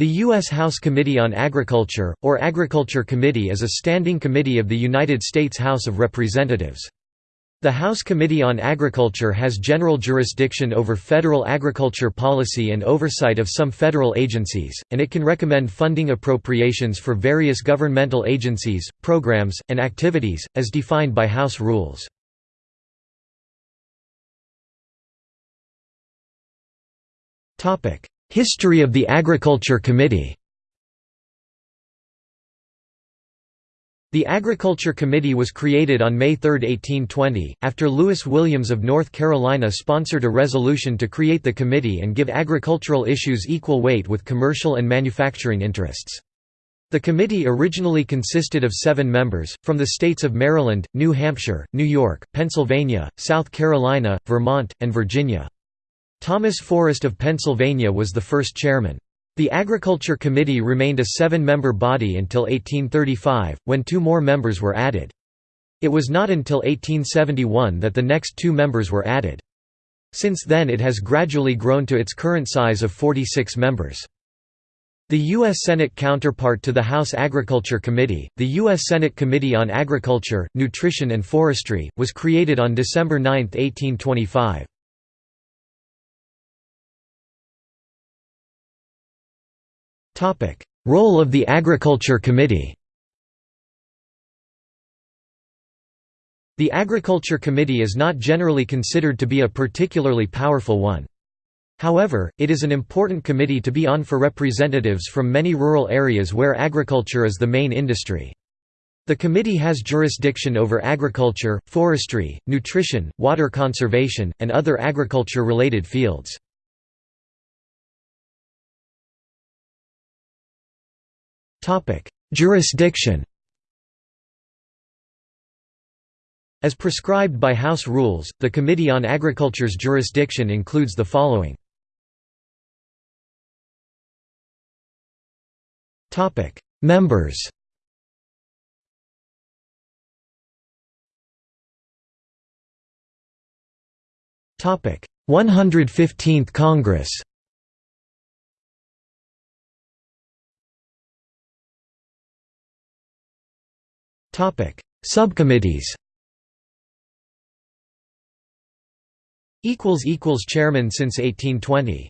The U.S. House Committee on Agriculture, or Agriculture Committee is a standing committee of the United States House of Representatives. The House Committee on Agriculture has general jurisdiction over federal agriculture policy and oversight of some federal agencies, and it can recommend funding appropriations for various governmental agencies, programs, and activities, as defined by House rules. History of the Agriculture Committee The Agriculture Committee was created on May 3, 1820, after Lewis Williams of North Carolina sponsored a resolution to create the committee and give agricultural issues equal weight with commercial and manufacturing interests. The committee originally consisted of seven members, from the states of Maryland, New Hampshire, New York, Pennsylvania, South Carolina, Vermont, and Virginia. Thomas Forrest of Pennsylvania was the first chairman. The Agriculture Committee remained a seven-member body until 1835, when two more members were added. It was not until 1871 that the next two members were added. Since then it has gradually grown to its current size of 46 members. The U.S. Senate counterpart to the House Agriculture Committee, the U.S. Senate Committee on Agriculture, Nutrition and Forestry, was created on December 9, 1825. Role of the Agriculture Committee The Agriculture Committee is not generally considered to be a particularly powerful one. However, it is an important committee to be on for representatives from many rural areas where agriculture is the main industry. The committee has jurisdiction over agriculture, forestry, nutrition, water conservation, and other agriculture-related fields. Jurisdiction. As prescribed by House rules, the Committee on Agriculture's jurisdiction includes the following. Topic: Members. Topic. 115th Congress Subcommittees. Chairman since 1820.